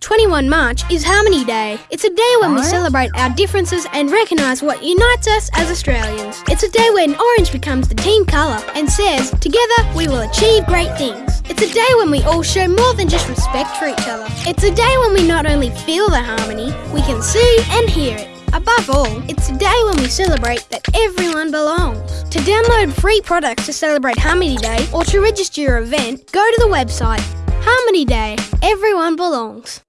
21 March is Harmony Day. It's a day when we celebrate our differences and recognise what unites us as Australians. It's a day when orange becomes the team colour and says, together we will achieve great things. It's a day when we all show more than just respect for each other. It's a day when we not only feel the harmony, we can see and hear it. Above all, it's a day when we celebrate that everyone belongs. To download free products to celebrate Harmony Day or to register your event, go to the website Harmony Day. Everyone belongs.